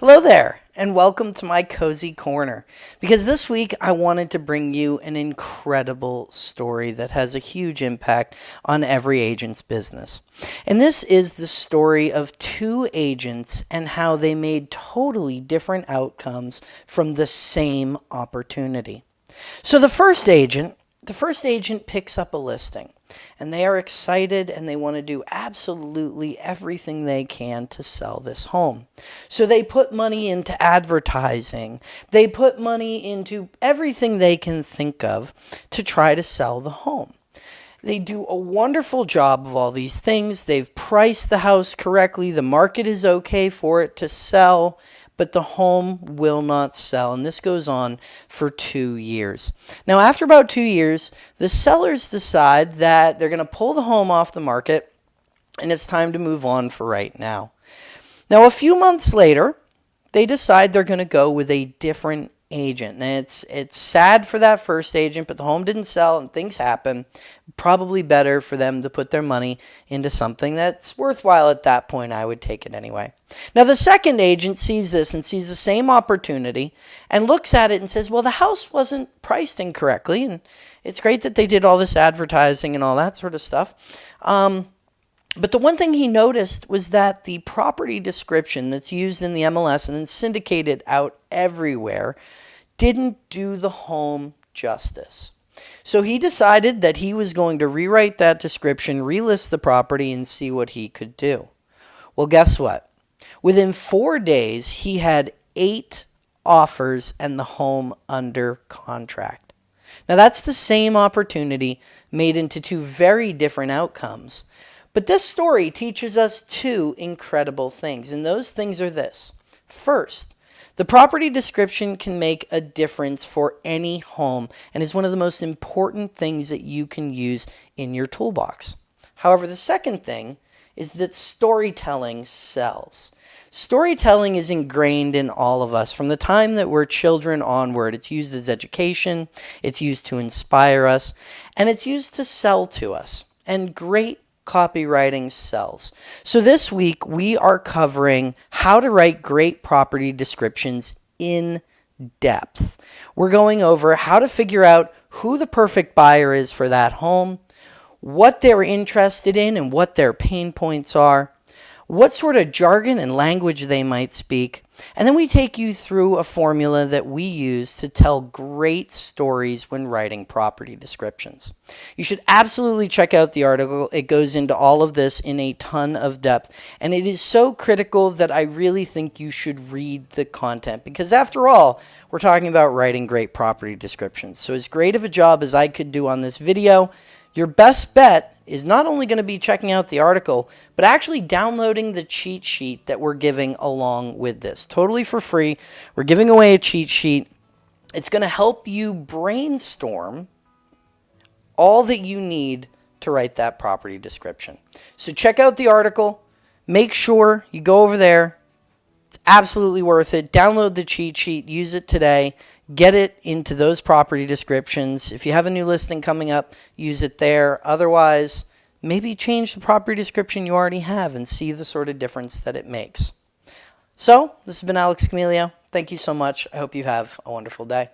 Hello there, and welcome to my cozy corner. Because this week I wanted to bring you an incredible story that has a huge impact on every agent's business. And this is the story of two agents and how they made totally different outcomes from the same opportunity. So the first agent, the first agent picks up a listing and they are excited and they want to do absolutely everything they can to sell this home. So they put money into advertising. They put money into everything they can think of to try to sell the home. They do a wonderful job of all these things. They've priced the house correctly. The market is okay for it to sell but the home will not sell. And this goes on for two years. Now, after about two years, the sellers decide that they're going to pull the home off the market and it's time to move on for right now. Now, a few months later, they decide they're going to go with a different agent. And it's it's sad for that first agent, but the home didn't sell and things happen. Probably better for them to put their money into something that's worthwhile at that point. I would take it anyway. Now the second agent sees this and sees the same opportunity and looks at it and says, "Well, the house wasn't priced incorrectly, and it's great that they did all this advertising and all that sort of stuff." Um, but the one thing he noticed was that the property description that's used in the MLS and then syndicated out everywhere didn't do the home justice. So he decided that he was going to rewrite that description, relist the property, and see what he could do. Well, guess what? Within four days, he had eight offers and the home under contract. Now, that's the same opportunity made into two very different outcomes. But this story teaches us two incredible things, and those things are this. First, the property description can make a difference for any home and is one of the most important things that you can use in your toolbox. However, the second thing is that storytelling sells. Storytelling is ingrained in all of us from the time that we're children onward. It's used as education, it's used to inspire us, and it's used to sell to us. And great copywriting sells. So this week we are covering how to write great property descriptions in depth. We're going over how to figure out who the perfect buyer is for that home, what they're interested in and what their pain points are, what sort of jargon and language they might speak, and then we take you through a formula that we use to tell great stories when writing property descriptions. You should absolutely check out the article. It goes into all of this in a ton of depth. And it is so critical that I really think you should read the content because after all, we're talking about writing great property descriptions. So as great of a job as I could do on this video, your best bet is not only going to be checking out the article, but actually downloading the cheat sheet that we're giving along with this. Totally for free. We're giving away a cheat sheet. It's going to help you brainstorm all that you need to write that property description. So check out the article. Make sure you go over there. It's absolutely worth it. Download the cheat sheet. Use it today get it into those property descriptions. If you have a new listing coming up, use it there. Otherwise, maybe change the property description you already have and see the sort of difference that it makes. So, this has been Alex Camilio. Thank you so much. I hope you have a wonderful day.